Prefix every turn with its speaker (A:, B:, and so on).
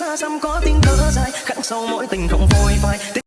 A: xa xăm có tiếng thở dài khắc sâu mỗi tình không phôi phai.